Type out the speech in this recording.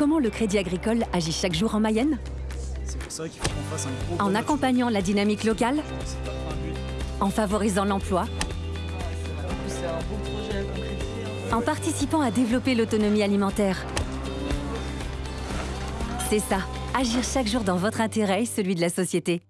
Comment le Crédit Agricole agit chaque jour en Mayenne pour ça faut fasse un gros... En accompagnant la dynamique locale En favorisant l'emploi hein. En participant à développer l'autonomie alimentaire. C'est ça, agir chaque jour dans votre intérêt et celui de la société.